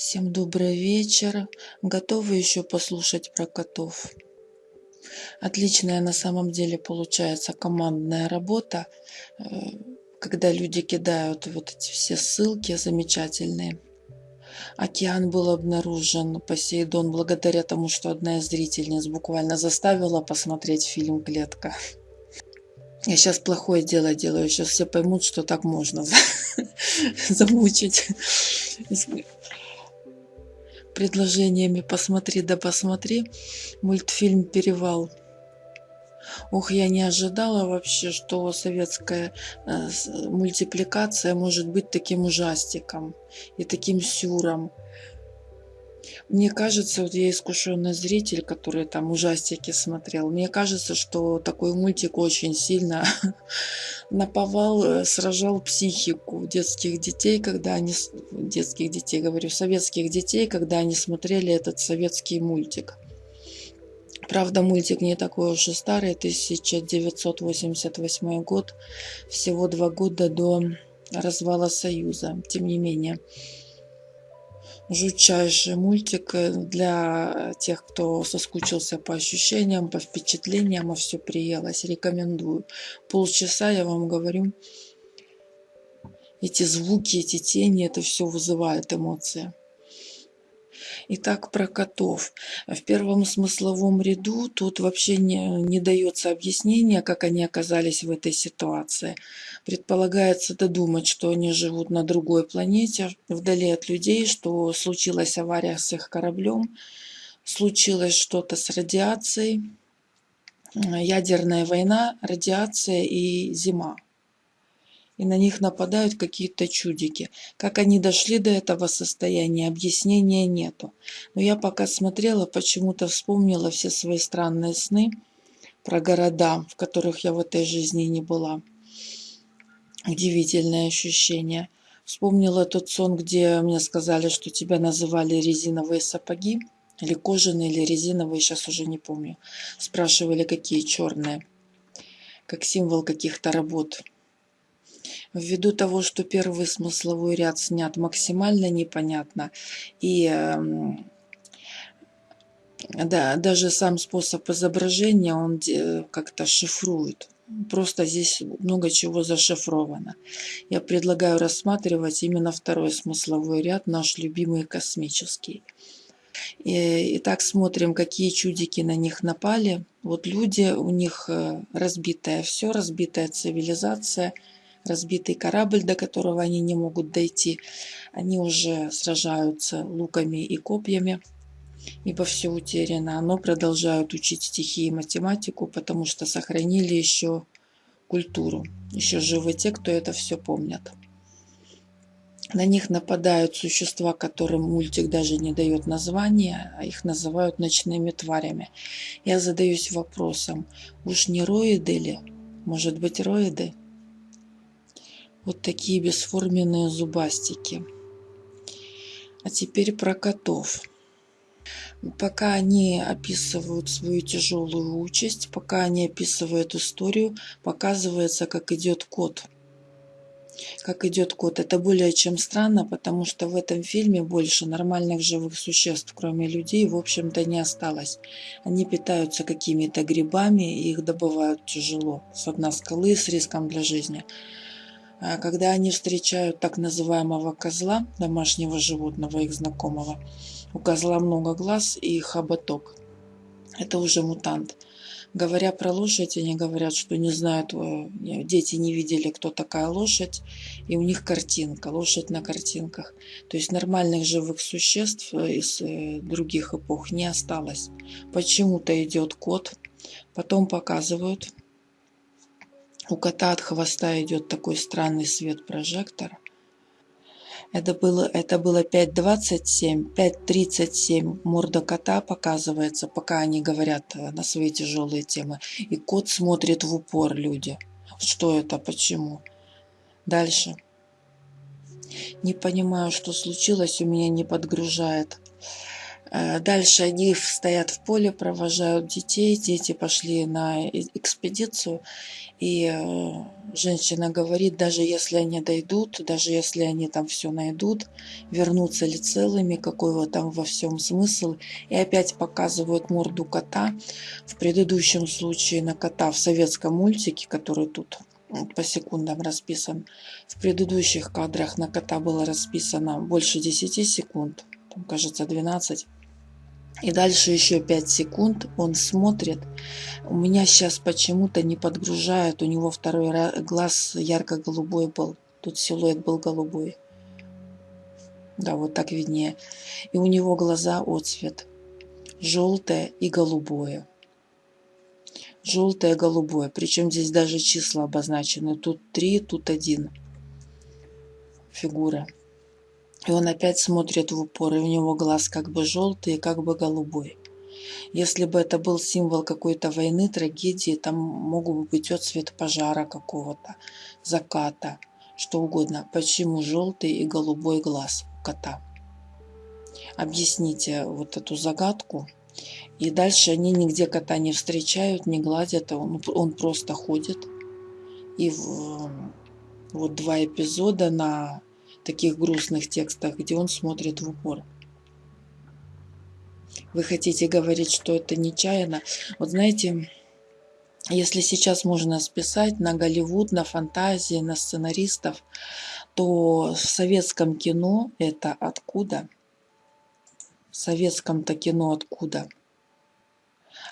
Всем добрый вечер. Готовы еще послушать про котов? Отличная на самом деле получается командная работа, э, когда люди кидают вот эти все ссылки замечательные. Океан был обнаружен, Посейдон, благодаря тому, что одна из зрительниц буквально заставила посмотреть фильм «Клетка». Я сейчас плохое дело делаю, сейчас все поймут, что так можно замучить предложениями «посмотри да посмотри» мультфильм «Перевал». Ух, я не ожидала вообще, что советская э, мультипликация может быть таким ужастиком и таким сюром. Мне кажется, вот я искушенный зритель, который там ужастики смотрел, мне кажется, что такой мультик очень сильно наповал, э, сражал психику детских детей, когда они, детских детей, говорю, советских детей, когда они смотрели этот советский мультик. Правда, мультик не такой уж и старый, 1988 год, всего два года до развала Союза. Тем не менее, жутчайший мультик э, для тех, кто соскучился по ощущениям, по впечатлениям, а все приелось. Рекомендую. Полчаса, я вам говорю, эти звуки, эти тени, это все вызывает эмоции. Итак, про котов. В первом смысловом ряду тут вообще не, не дается объяснение, как они оказались в этой ситуации. Предполагается додумать, что они живут на другой планете, вдали от людей, что случилась авария с их кораблем, случилось что-то с радиацией, ядерная война, радиация и зима и на них нападают какие-то чудики. Как они дошли до этого состояния, объяснения нету. Но я пока смотрела, почему-то вспомнила все свои странные сны про города, в которых я в этой жизни не была. Удивительное ощущение. Вспомнила тот сон, где мне сказали, что тебя называли резиновые сапоги. Или кожаные, или резиновые, сейчас уже не помню. Спрашивали, какие черные. Как символ каких-то работ. Ввиду того, что первый смысловой ряд снят максимально непонятно, и эм, да, даже сам способ изображения, он как-то шифрует. Просто здесь много чего зашифровано. Я предлагаю рассматривать именно второй смысловой ряд, наш любимый космический. Итак, смотрим, какие чудики на них напали. Вот люди, у них э, разбитое все, разбитая цивилизация – разбитый корабль, до которого они не могут дойти. Они уже сражаются луками и копьями, ибо все утеряно. Но продолжают учить стихи и математику, потому что сохранили еще культуру. Еще живы те, кто это все помнят. На них нападают существа, которым мультик даже не дает названия, а их называют ночными тварями. Я задаюсь вопросом, уж не роиды ли? Может быть роиды? Вот такие бесформенные зубастики. А теперь про котов. Пока они описывают свою тяжелую участь, пока они описывают историю, показывается, как идет кот. Как идет кот. Это более чем странно, потому что в этом фильме больше нормальных живых существ, кроме людей, в общем-то не осталось. Они питаются какими-то грибами, их добывают тяжело. С дна скалы с риском для жизни. А когда они встречают так называемого козла, домашнего животного, их знакомого, у козла много глаз и хоботок. Это уже мутант. Говоря про лошадь, они говорят, что не знают, э, дети не видели, кто такая лошадь, и у них картинка, лошадь на картинках. То есть нормальных живых существ э, из э, других эпох не осталось. Почему-то идет кот, потом показывают у кота от хвоста идет такой странный свет прожектора. Это было, это было 5.27, 5.37 морда кота показывается, пока они говорят э, на свои тяжелые темы. И кот смотрит в упор люди. Что это, почему? Дальше. Не понимаю, что случилось, у меня не подгружает. Э, дальше они стоят в поле, провожают детей. Дети пошли на экспедицию. И э, женщина говорит, даже если они дойдут, даже если они там все найдут, вернутся ли целыми, какой вот там во всем смысл. И опять показывают морду кота. В предыдущем случае на кота в советском мультике, который тут по секундам расписан. В предыдущих кадрах на кота было расписано больше 10 секунд, там, кажется 12. И дальше еще 5 секунд он смотрит. У меня сейчас почему-то не подгружает. У него второй глаз ярко-голубой был. Тут силуэт был голубой. Да, вот так виднее. И у него глаза отцвет. Желтое и голубое. Желтое, голубое. Причем здесь даже числа обозначены. Тут 3, тут 1. Фигура. И он опять смотрит в упор, и у него глаз как бы желтый как бы голубой. Если бы это был символ какой-то войны, трагедии, там мог бы быть отцвет пожара какого-то, заката, что угодно. Почему желтый и голубой глаз кота? Объясните вот эту загадку. И дальше они нигде кота не встречают, не гладят, он, он просто ходит. И в, вот два эпизода на таких грустных текстах, где он смотрит в упор. Вы хотите говорить, что это нечаянно? Вот знаете, если сейчас можно списать на Голливуд, на фантазии, на сценаристов, то в советском кино это откуда? В советском-то кино откуда?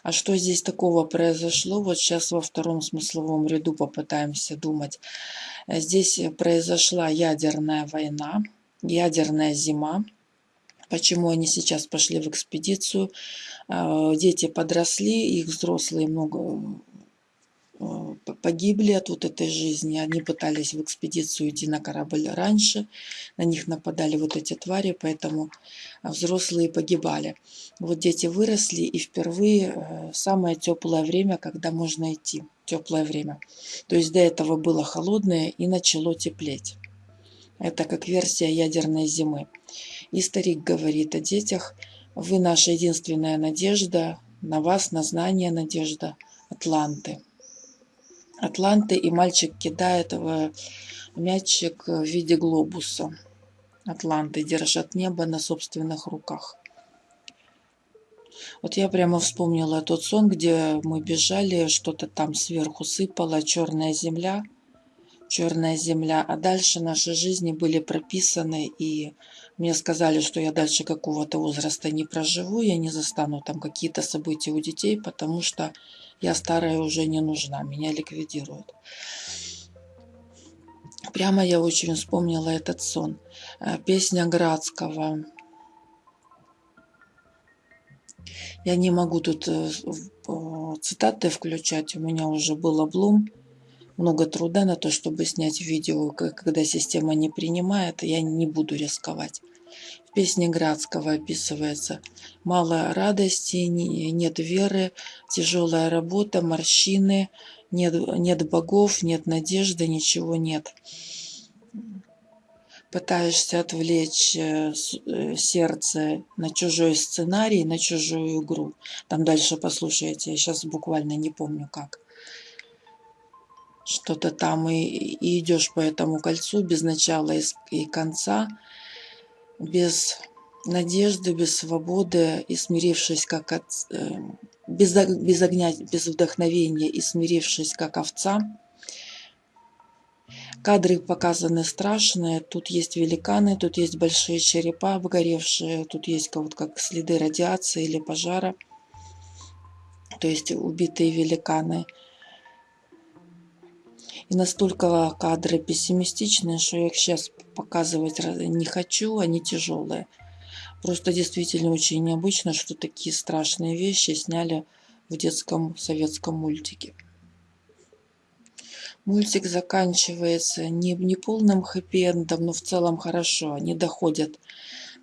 А что здесь такого произошло? Вот сейчас во втором смысловом ряду попытаемся думать. Здесь произошла ядерная война, ядерная зима. Почему они сейчас пошли в экспедицию? А, дети подросли, их взрослые много Э, погибли от вот этой жизни. Они пытались в экспедицию идти на корабль раньше, на них нападали вот эти твари, поэтому взрослые погибали. Вот дети выросли и впервые э, самое теплое время, когда можно идти. Теплое время. То есть до этого было холодное и начало теплеть. Это как версия ядерной зимы. И старик говорит о детях. Вы наша единственная надежда, на вас, на знание надежда, Атланты. Атланты, и мальчик кидает в мячик в виде глобуса. Атланты держат небо на собственных руках. Вот я прямо вспомнила тот сон, где мы бежали, что-то там сверху сыпало, черная земля, черная земля, а дальше наши жизни были прописаны, и мне сказали, что я дальше какого-то возраста не проживу, я не застану там какие-то события у детей, потому что я старая уже не нужна, меня ликвидируют. Прямо я очень вспомнила этот сон. Э, песня Градского. Я не могу тут э, цитаты включать, у меня уже был облом. Много труда на то, чтобы снять видео, когда система не принимает, я не буду рисковать. В песне Градского описывается «Мало радости, нет веры, тяжелая работа, морщины, нет, нет богов, нет надежды, ничего нет». Пытаешься отвлечь э, э, сердце на чужой сценарий, на чужую игру. Там дальше послушайте, я сейчас буквально не помню как что-то там и, и идешь по этому кольцу без начала и, и конца, без надежды, без свободы и смирившись как от, э, без, без огня, без вдохновения и смирившись как овца. Кадры показаны страшные. Тут есть великаны, тут есть большие черепа обгоревшие, тут есть вот как следы радиации или пожара. То есть убитые великаны – и настолько кадры пессимистичные, что я их сейчас показывать не хочу, они тяжелые. Просто действительно очень необычно, что такие страшные вещи сняли в детском советском мультике. Мультик заканчивается не, не полным хэппи-эндом, но в целом хорошо. Они доходят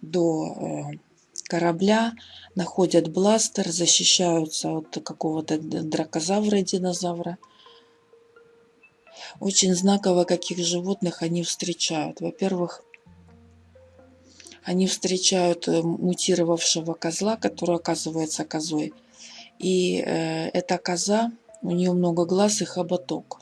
до э, корабля, находят бластер, защищаются от какого-то дракозавра, динозавра – очень знаково, каких животных они встречают. Во-первых, Они встречают э, мутировавшего козла, который оказывается козой. И э, эта коза, у нее много глаз и хоботок.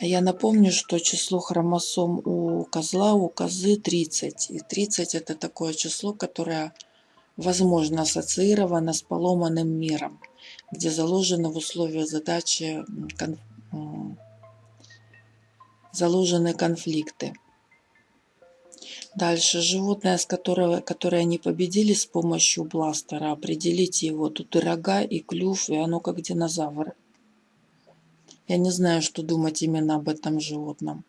Я напомню, что число хромосом у козла, у козы 30. И 30 это такое число, которое возможно ассоциировано с поломанным миром, где заложены в условия задачи. Заложены конфликты. Дальше животное, с которого, которое они победили с помощью бластера. Определите его. Тут и рога, и клюв, и оно как динозавр. Я не знаю, что думать именно об этом животном.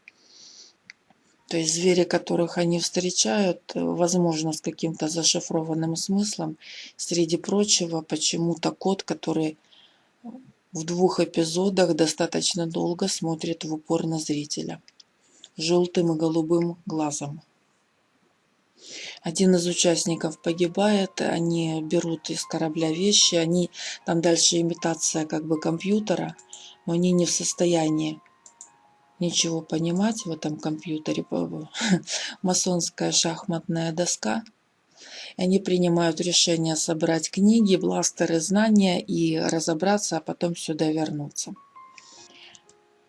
То есть звери, которых они встречают, возможно, с каким-то зашифрованным смыслом. Среди прочего, почему-то кот, который в двух эпизодах достаточно долго смотрит в упор на зрителя. Желтым и голубым глазом. Один из участников погибает, они берут из корабля вещи, они там дальше имитация как бы компьютера, но они не в состоянии ничего понимать в этом компьютере. Масонская шахматная доска. Они принимают решение собрать книги, бластеры, знания и разобраться, а потом сюда вернуться.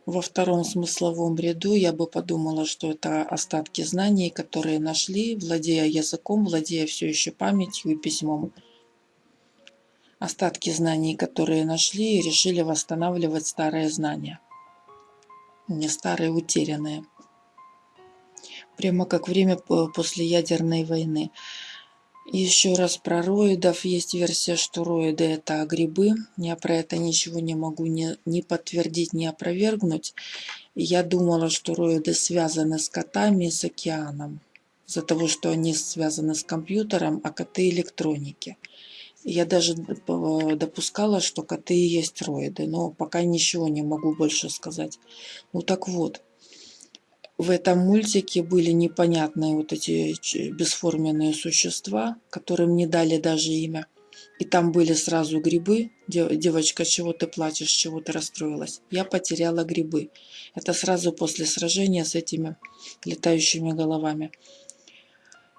Во втором смысловом ряду я бы подумала, что это остатки знаний, которые нашли, владея языком, владея все еще памятью и письмом остатки знаний, которые нашли, решили восстанавливать старые знания. Не старые, утерянные. Прямо как время после ядерной войны. Еще раз про роидов. Есть версия, что роиды это грибы. Я про это ничего не могу ни, ни подтвердить, ни опровергнуть. Я думала, что роиды связаны с котами и с океаном. Из-за того, что они связаны с компьютером, а коты электроники. Я даже допускала, что коты и есть роиды, но пока ничего не могу больше сказать. Ну так вот, в этом мультике были непонятные вот эти бесформенные существа, которым не дали даже имя. И там были сразу грибы. Девочка, чего ты плачешь, чего ты расстроилась? Я потеряла грибы. Это сразу после сражения с этими летающими головами.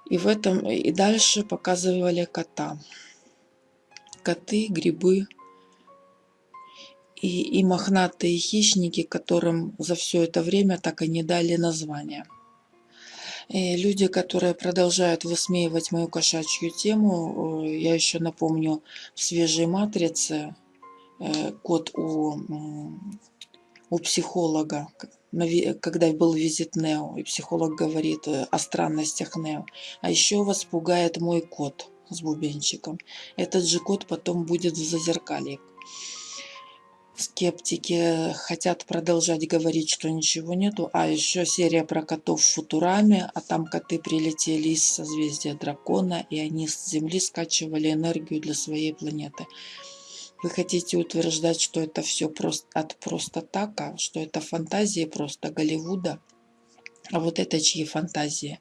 И в этом и дальше показывали кота коты, грибы и, и мохнатые хищники, которым за все это время так и не дали названия. И люди, которые продолжают высмеивать мою кошачью тему, э, я еще напомню, в свежей матрице э, кот у, у психолога, когда был визит Нео, и психолог говорит э, о странностях Нео. А еще вас пугает мой кот с бубенчиком. Этот же код потом будет в зазеркалье. Скептики хотят продолжать говорить, что ничего нету. А еще серия про котов в Футураме, а там коты прилетели из созвездия дракона, и они с Земли скачивали энергию для своей планеты. Вы хотите утверждать, что это все просто, от просто так, а что это фантазии просто Голливуда? А вот это чьи фантазии?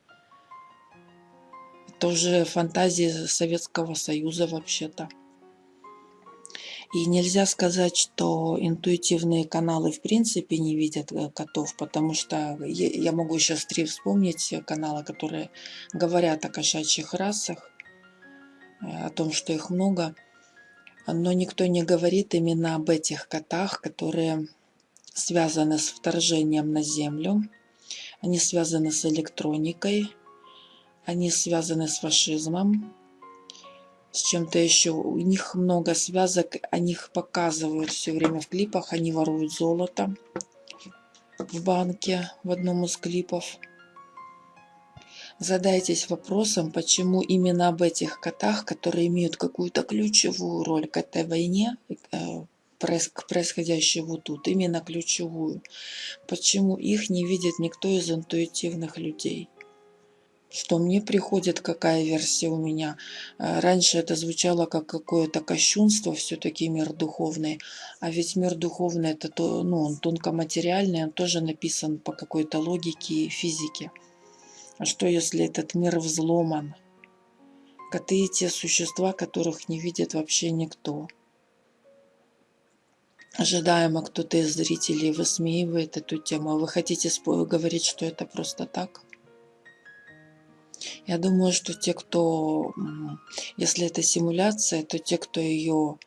тоже фантазии Советского Союза вообще-то. И нельзя сказать, что интуитивные каналы в принципе не видят э, котов, потому что я могу сейчас три вспомнить каналы, которые говорят о кошачьих расах, э, о том, что их много. Но никто не говорит именно об этих котах, которые связаны с вторжением на Землю. Они связаны с электроникой, они связаны с фашизмом, с чем-то еще. У них много связок, они их показывают все время в клипах. Они воруют золото в банке в одном из клипов. Задайтесь вопросом, почему именно об этих котах, которые имеют какую-то ключевую роль к этой войне, э, к происходящему тут, именно ключевую, почему их не видит никто из интуитивных людей что мне приходит, какая версия у меня. Э, раньше это звучало как какое-то кощунство, все-таки мир духовный. А ведь мир духовный, это то, ну, он тонкоматериальный, он тоже написан по какой-то логике и физике. А что если этот мир взломан? Коты – те существа, которых не видит вообще никто. Ожидаемо кто-то из зрителей высмеивает эту тему. А вы хотите говорить, что это просто так? Я думаю, что те, кто, если это симуляция, то те, кто ее,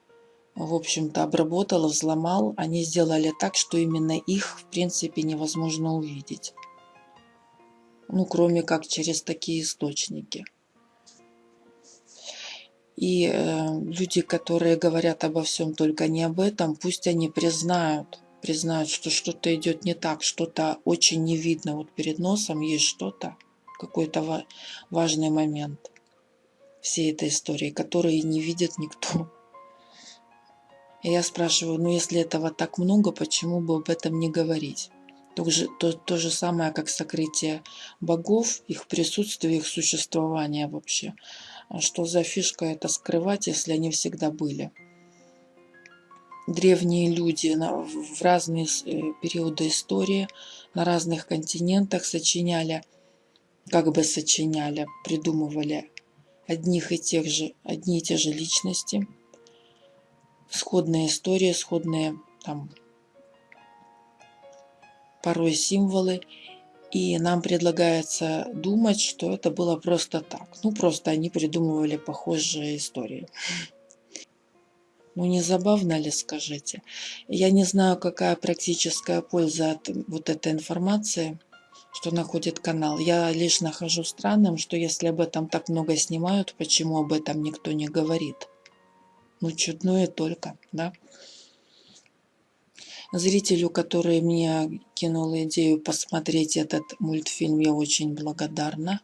в общем-то, обработал, взломал, они сделали так, что именно их, в принципе, невозможно увидеть. Ну, кроме как через такие источники. И э, люди, которые говорят обо всем только не об этом, пусть они признают, признают, что что-то идет не так, что-то очень не видно. Вот перед носом есть что-то, какой-то важный момент всей этой истории, который не видит никто. И я спрашиваю, ну если этого так много, почему бы об этом не говорить? То то, то же самое, как сокрытие богов, их присутствие, их существование вообще. А что за фишка это скрывать, если они всегда были? Древние люди в разные э, периоды истории на разных континентах сочиняли как бы сочиняли, придумывали одних и тех же, одни и те же личности, сходные истории, сходные там порой символы, и нам предлагается думать, что это было просто так. Ну, просто они придумывали похожие истории. Ну, не забавно ли, скажите? Я не знаю, какая практическая польза от вот этой информации – что находит канал. Я лишь нахожу странным, что если об этом так много снимают, почему об этом никто не говорит. Ну, чудное только, да? Зрителю, который мне кинул идею посмотреть этот мультфильм, я очень благодарна.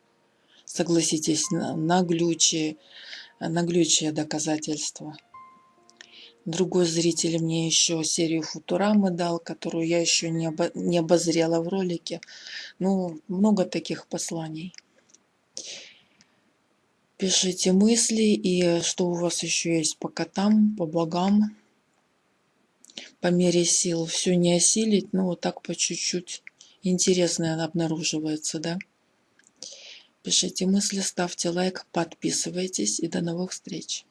Согласитесь, наглючие, наглючие доказательства. Другой зритель мне еще серию Футурамы дал, которую я еще не, обо не обозрела в ролике. Ну, много таких посланий. Пишите мысли и что у вас еще есть по котам, по богам. По мере сил все не осилить, но вот так по чуть-чуть. Интересное обнаруживается, да? Пишите мысли, ставьте лайк, подписывайтесь и до новых встреч.